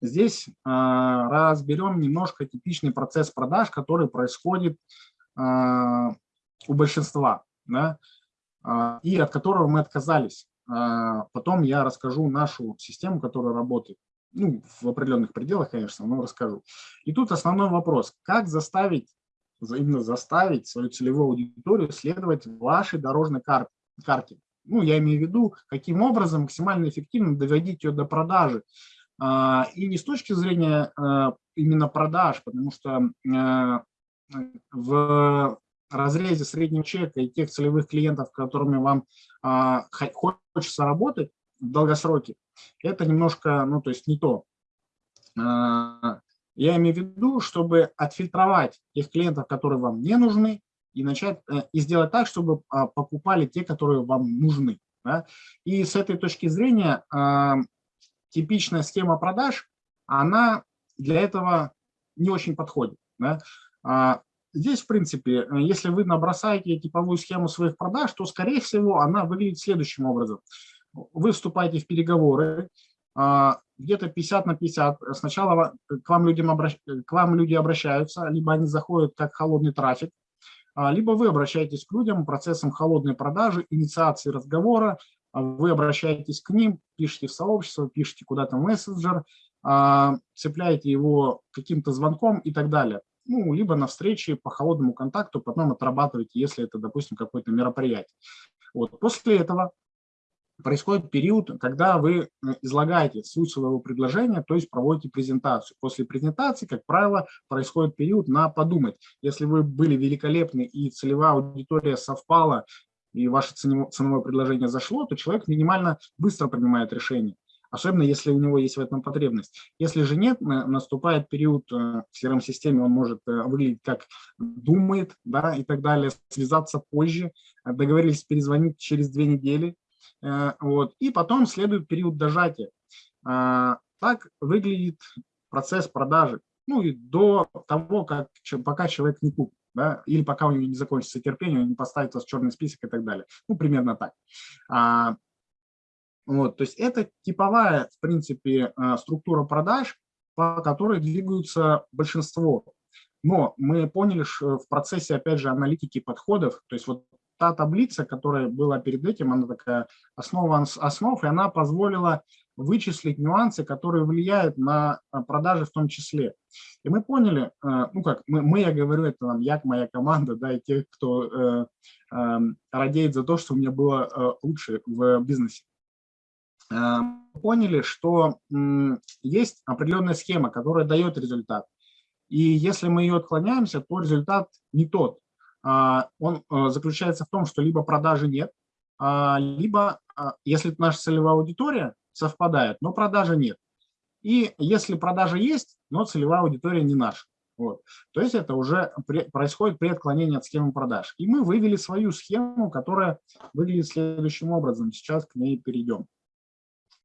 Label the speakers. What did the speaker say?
Speaker 1: здесь разберем немножко типичный процесс продаж, который происходит у большинства, да, и от которого мы отказались. Потом я расскажу нашу систему, которая работает. Ну, в определенных пределах, конечно, но расскажу. И тут основной вопрос. Как заставить, именно заставить свою целевую аудиторию следовать вашей дорожной карте? Ну, я имею в виду, каким образом максимально эффективно доводить ее до продажи. А, и не с точки зрения а, именно продаж, потому что а, в разрезе среднего чека и тех целевых клиентов, с которыми вам хочется работать в долгосроке, это немножко, ну, то есть не то. Я имею в виду, чтобы отфильтровать тех клиентов, которые вам не нужны, и начать э, и сделать так, чтобы покупали те, которые вам нужны. Да? И с этой точки зрения типичная схема продаж, она для этого не очень подходит. Да? А, здесь, в принципе, если вы набросаете типовую схему своих продаж, то, скорее всего, она выглядит следующим образом. Вы вступаете в переговоры, где-то 50 на 50. Сначала к вам, людям обращ... к вам люди обращаются, либо они заходят как холодный трафик, а, либо вы обращаетесь к людям процессом холодной продажи, инициации разговора, а, вы обращаетесь к ним, пишите в сообщество, пишите куда-то мессенджер, а, цепляете его каким-то звонком и так далее. Ну, либо на встрече по холодному контакту, потом отрабатываете, если это, допустим, какое-то мероприятие. Вот. После этого происходит период, когда вы излагаете суть своего предложения, то есть проводите презентацию. После презентации, как правило, происходит период на подумать. Если вы были великолепны и целевая аудитория совпала, и ваше ценовое предложение зашло, то человек минимально быстро принимает решение особенно если у него есть в этом потребность. Если же нет, наступает период э, в CRM-системе, он может э, выглядеть как думает да, и так далее, связаться позже, договорились перезвонить через две недели, Э, вот. И потом следует период дожатия. А, так выглядит процесс продажи. Ну и до того, как, пока человек не купит. Да, или пока у него не закончится терпение, он не поставит вас в черный список и так далее. Ну, примерно так. А, вот, то есть это типовая, в принципе, а, структура продаж, по которой двигаются большинство. Но мы поняли что в процессе, опять же, аналитики подходов, то есть вот та таблица, которая была перед этим, она такая основа основ, и она позволила вычислить нюансы, которые влияют на э, продажи в том числе. И мы поняли, э, ну как, мы, мы я говорю, это нам як моя команда, да, и те, кто э, э, радеет за то, что у меня было э, лучше в бизнесе. Э, поняли, что есть определенная схема, которая дает результат. И если мы ее отклоняемся, то результат не тот. А, он а, заключается в том, что либо продажи нет, а, либо, если наша целевая аудитория совпадает, но продажи нет. И если продажа есть, но целевая аудитория не наша. Вот. То есть это уже происходит при отклонении от схемы продаж. И мы вывели свою схему, которая выглядит следующим образом. Сейчас к ней перейдем.